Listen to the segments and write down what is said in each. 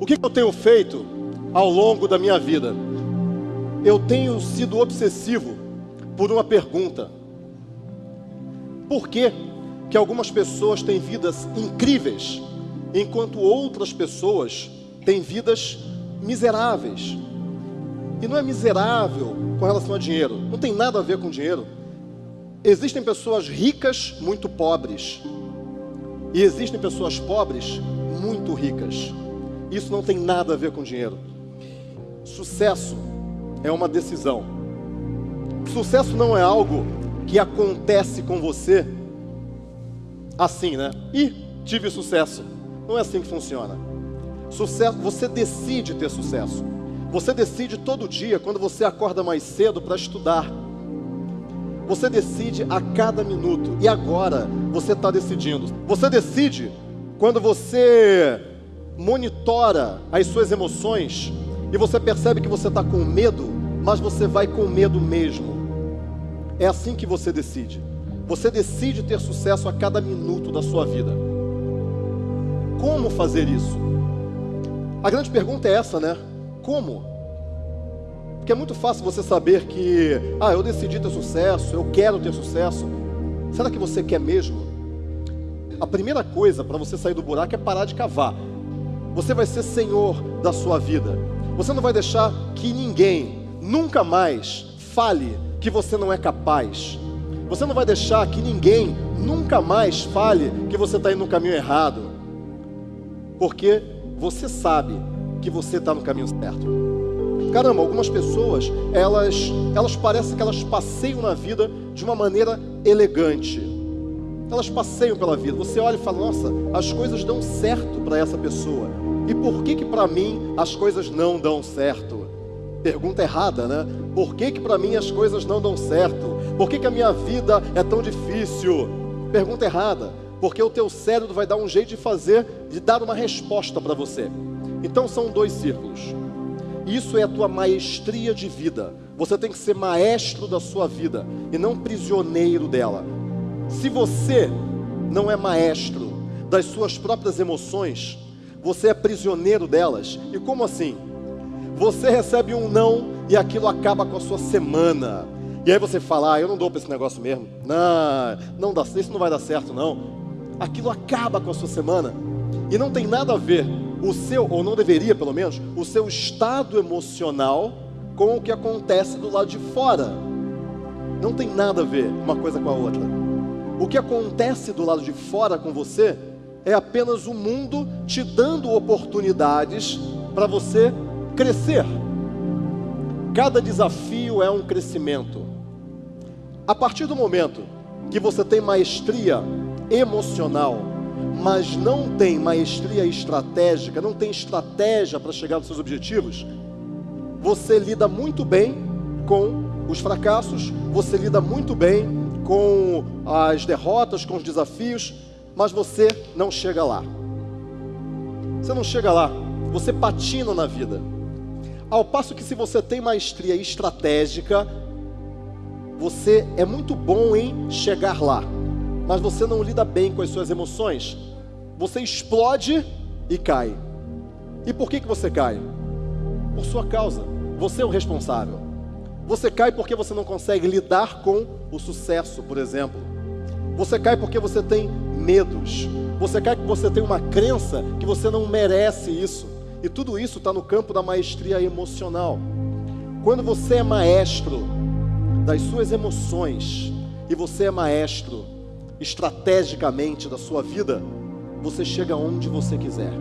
O que eu tenho feito ao longo da minha vida? Eu tenho sido obsessivo por uma pergunta: por que, que algumas pessoas têm vidas incríveis, enquanto outras pessoas têm vidas miseráveis? E não é miserável com relação a dinheiro, não tem nada a ver com dinheiro. Existem pessoas ricas muito pobres, e existem pessoas pobres muito ricas. Isso não tem nada a ver com dinheiro. Sucesso é uma decisão. Sucesso não é algo que acontece com você assim, né? E tive sucesso. Não é assim que funciona. Sucesso, você decide ter sucesso. Você decide todo dia quando você acorda mais cedo para estudar. Você decide a cada minuto. E agora você está decidindo. Você decide quando você monitora as suas emoções e você percebe que você está com medo, mas você vai com medo mesmo. É assim que você decide. Você decide ter sucesso a cada minuto da sua vida. Como fazer isso? A grande pergunta é essa, né? Como? Porque é muito fácil você saber que, ah, eu decidi ter sucesso, eu quero ter sucesso. Será que você quer mesmo? A primeira coisa para você sair do buraco é parar de cavar. Você vai ser senhor da sua vida. Você não vai deixar que ninguém nunca mais fale que você não é capaz. Você não vai deixar que ninguém nunca mais fale que você está indo no caminho errado. Porque você sabe que você está no caminho certo. Caramba, algumas pessoas, elas, elas parecem que elas passeiam na vida de uma maneira elegante. Elas passeiam pela vida. Você olha e fala: "Nossa, as coisas dão certo para essa pessoa". E por que que para mim as coisas não dão certo? Pergunta errada, né? Por que que para mim as coisas não dão certo? Por que que a minha vida é tão difícil? Pergunta errada, porque o teu cérebro vai dar um jeito de fazer, de dar uma resposta para você. Então são dois círculos. Isso é a tua maestria de vida. Você tem que ser maestro da sua vida e não prisioneiro dela. Se você não é maestro das suas próprias emoções, você é prisioneiro delas. E como assim? Você recebe um não e aquilo acaba com a sua semana. E aí você fala: ah, eu não dou para esse negócio mesmo. Não, não dá, isso não vai dar certo não. Aquilo acaba com a sua semana. E não tem nada a ver o seu, ou não deveria pelo menos, o seu estado emocional com o que acontece do lado de fora. Não tem nada a ver uma coisa com a outra. O que acontece do lado de fora com você é apenas o mundo te dando oportunidades para você crescer. Cada desafio é um crescimento. A partir do momento que você tem maestria emocional, mas não tem maestria estratégica, não tem estratégia para chegar nos seus objetivos, você lida muito bem com os fracassos, você lida muito bem com as derrotas, com os desafios, mas você não chega lá. Você não chega lá, você patina na vida. Ao passo que se você tem maestria estratégica, você é muito bom em chegar lá, mas você não lida bem com as suas emoções você explode e cai. E por que, que você cai? Por sua causa. Você é o responsável. Você cai porque você não consegue lidar com o sucesso, por exemplo. Você cai porque você tem medos. Você cai porque você tem uma crença que você não merece isso. E tudo isso está no campo da maestria emocional. Quando você é maestro das suas emoções e você é maestro estrategicamente da sua vida, você chega onde você quiser.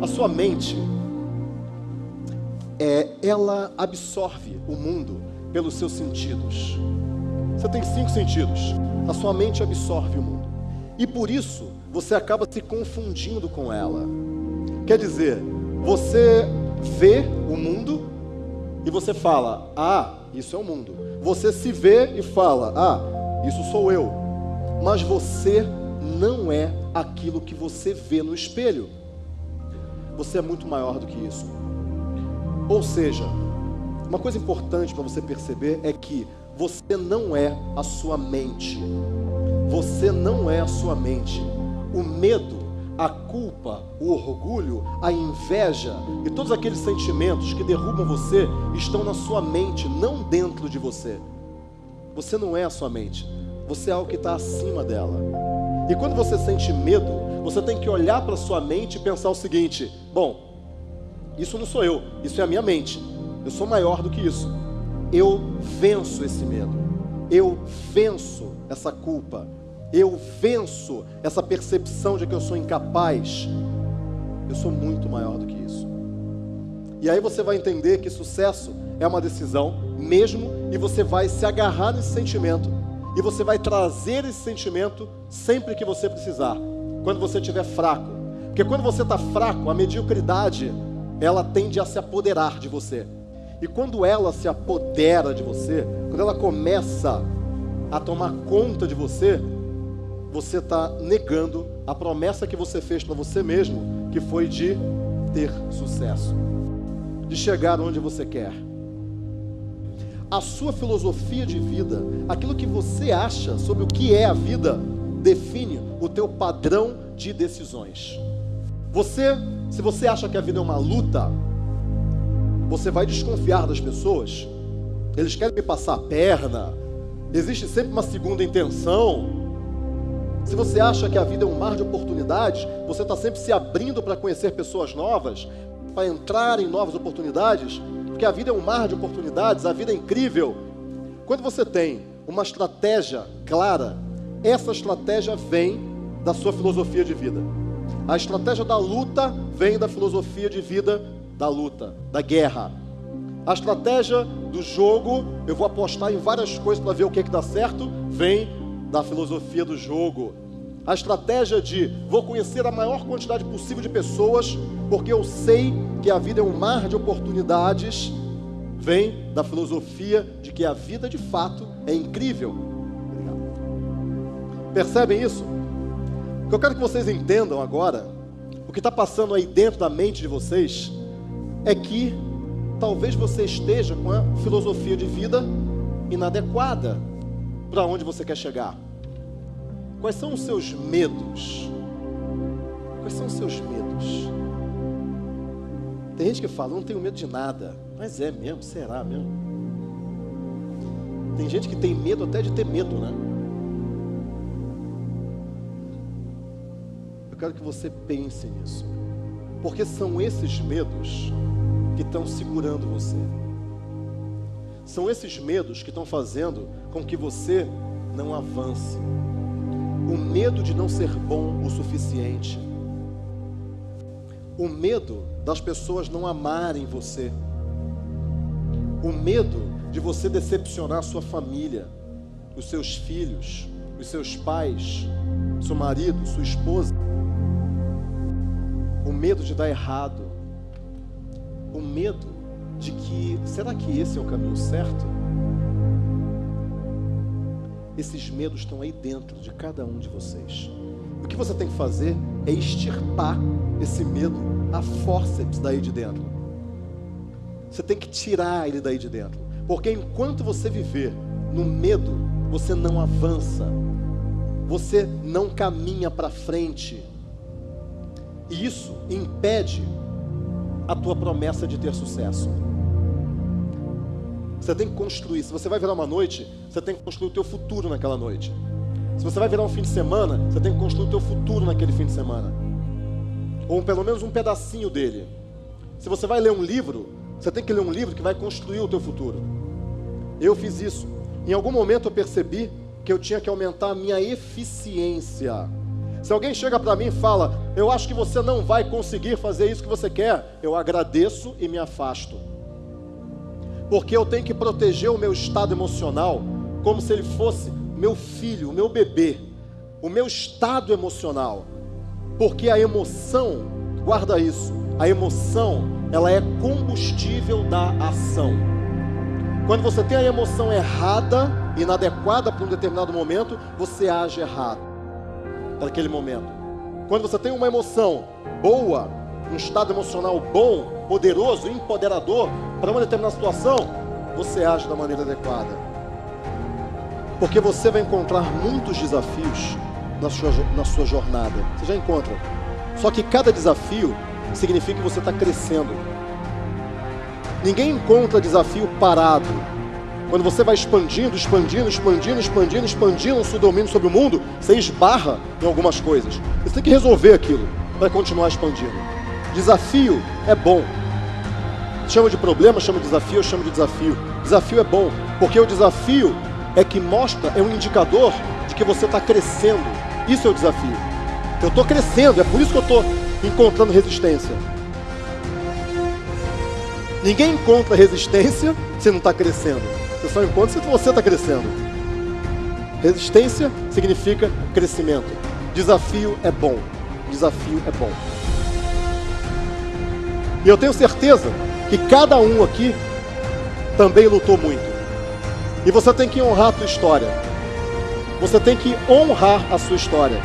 A sua mente, é, ela absorve o mundo pelos seus sentidos. Você tem cinco sentidos. A sua mente absorve o mundo. E por isso, você acaba se confundindo com ela. Quer dizer, você vê o mundo e você fala: Ah, isso é o mundo. Você se vê e fala: Ah, isso sou eu. Mas você não é aquilo que você vê no espelho. Você é muito maior do que isso. Ou seja, uma coisa importante para você perceber é que você não é a sua mente. Você não é a sua mente. O medo a culpa, o orgulho, a inveja e todos aqueles sentimentos que derrubam você estão na sua mente, não dentro de você. Você não é a sua mente, você é algo que está acima dela. E quando você sente medo, você tem que olhar para sua mente e pensar o seguinte: bom, isso não sou eu, isso é a minha mente. Eu sou maior do que isso. Eu venço esse medo. Eu venço essa culpa. Eu venço essa percepção de que eu sou incapaz. Eu sou muito maior do que isso. E aí você vai entender que sucesso é uma decisão mesmo e você vai se agarrar nesse sentimento e você vai trazer esse sentimento sempre que você precisar, quando você estiver fraco. Porque quando você está fraco, a mediocridade ela tende a se apoderar de você. E quando ela se apodera de você, quando ela começa a tomar conta de você, você está negando a promessa que você fez para você mesmo, que foi de ter sucesso, de chegar onde você quer. A sua filosofia de vida, aquilo que você acha sobre o que é a vida, define o teu padrão de decisões. Você, se você acha que a vida é uma luta, você vai desconfiar das pessoas. Eles querem me passar a perna. Existe sempre uma segunda intenção. Se você acha que a vida é um mar de oportunidades, você está sempre se abrindo para conhecer pessoas novas, para entrar em novas oportunidades, porque a vida é um mar de oportunidades, a vida é incrível. Quando você tem uma estratégia clara, essa estratégia vem da sua filosofia de vida. A estratégia da luta vem da filosofia de vida da luta, da guerra. A estratégia do jogo, eu vou apostar em várias coisas para ver o que, é que dá certo, vem da filosofia do jogo. A estratégia de vou conhecer a maior quantidade possível de pessoas, porque eu sei que a vida é um mar de oportunidades, vem da filosofia de que a vida de fato é incrível. Percebem isso? O que eu quero que vocês entendam agora, o que está passando aí dentro da mente de vocês, é que talvez você esteja com a filosofia de vida inadequada para onde você quer chegar. Quais são os seus medos? Quais são os seus medos? Tem gente que fala, não tenho medo de nada. Mas é mesmo, será mesmo? Tem gente que tem medo até de ter medo, né? Eu quero que você pense nisso. Porque são esses medos que estão segurando você. São esses medos que estão fazendo com que você não avance o medo de não ser bom o suficiente, o medo das pessoas não amarem você, o medo de você decepcionar sua família, os seus filhos, os seus pais, seu marido, sua esposa, medo de dar errado, o medo de que será que esse é o caminho certo? Esses medos estão aí dentro de cada um de vocês. O que você tem que fazer é extirpar esse medo a fórceps daí de dentro. Você tem que tirar ele daí de dentro. Porque enquanto você viver no medo, você não avança. Você não caminha para frente. E isso impede a tua promessa de ter sucesso. Você tem que construir. Se você vai virar uma noite, você tem que construir o teu futuro naquela noite. Se você vai virar um fim de semana, você tem que construir o teu futuro naquele fim de semana. Ou pelo menos um pedacinho dele. Se você vai ler um livro, você tem que ler um livro que vai construir o teu futuro. Eu fiz isso. Em algum momento eu percebi que eu tinha que aumentar a minha eficiência. Se alguém chega para mim e fala, eu acho que você não vai conseguir fazer isso que você quer, eu agradeço e me afasto. Porque eu tenho que proteger o meu estado emocional como se ele fosse meu filho, o meu bebê, o meu estado emocional, porque a emoção, guarda isso, a emoção, ela é combustível da ação. Quando você tem a emoção errada, inadequada para um determinado momento, você age errado naquele momento. Quando você tem uma emoção boa, um estado emocional bom, poderoso, empoderador para uma determinada situação, você age da maneira adequada. Porque você vai encontrar muitos desafios na sua, na sua jornada. Você já encontra. Só que cada desafio significa que você está crescendo. Ninguém encontra desafio parado. Quando você vai expandindo, expandindo, expandindo, expandindo, expandindo o seu domínio sobre o mundo, você esbarra em algumas coisas. Você tem que resolver aquilo para continuar expandindo. Desafio é bom. Chama de problema, chama de desafio, eu chamo de desafio. Desafio é bom, porque o desafio é que mostra, é um indicador de que você está crescendo. Isso é o desafio. Eu estou crescendo, é por isso que eu estou encontrando resistência. Ninguém encontra resistência se não está crescendo. Encontra se você está crescendo. Resistência significa crescimento. Desafio é bom. Desafio é bom. E eu tenho certeza que cada um aqui também lutou muito. E você tem que honrar a tua história. Você tem que honrar a sua história.